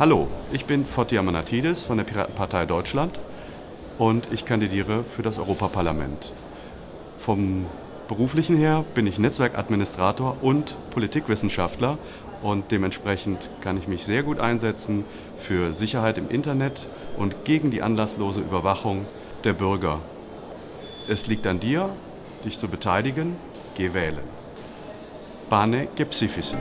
Hallo, ich bin Fotia Manatidis von der Piratenpartei Deutschland und ich kandidiere für das Europaparlament. Vom beruflichen her bin ich Netzwerkadministrator und Politikwissenschaftler und dementsprechend kann ich mich sehr gut einsetzen für Sicherheit im Internet und gegen die anlasslose Überwachung der Bürger. Es liegt an dir, dich zu beteiligen. Geh wählen. Bane Gepsifis.